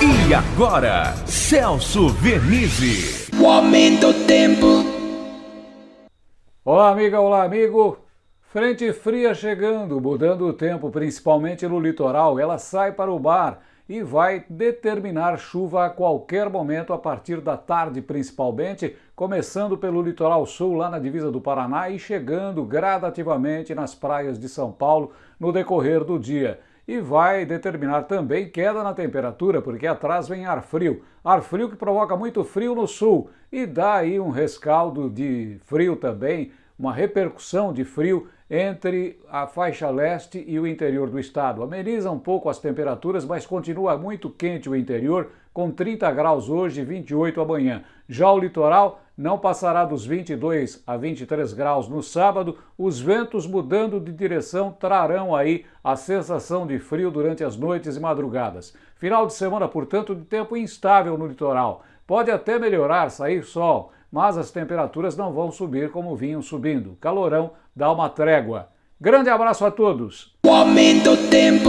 E agora, Celso Vernizzi. O aumento do tempo. Olá, amiga, olá, amigo. Frente fria chegando, mudando o tempo, principalmente no litoral. Ela sai para o bar e vai determinar chuva a qualquer momento a partir da tarde, principalmente, começando pelo litoral sul, lá na divisa do Paraná, e chegando gradativamente nas praias de São Paulo no decorrer do dia. E vai determinar também queda na temperatura, porque atrás vem ar frio. Ar frio que provoca muito frio no sul e dá aí um rescaldo de frio também, uma repercussão de frio entre a faixa leste e o interior do estado. Ameniza um pouco as temperaturas, mas continua muito quente o interior, com 30 graus hoje e 28 amanhã. Já o litoral não passará dos 22 a 23 graus no sábado. Os ventos mudando de direção trarão aí a sensação de frio durante as noites e madrugadas. Final de semana, portanto, de tempo instável no litoral. Pode até melhorar, sair sol, mas as temperaturas não vão subir como vinham subindo. Calorão dá uma trégua. Grande abraço a todos! O aumento tempo.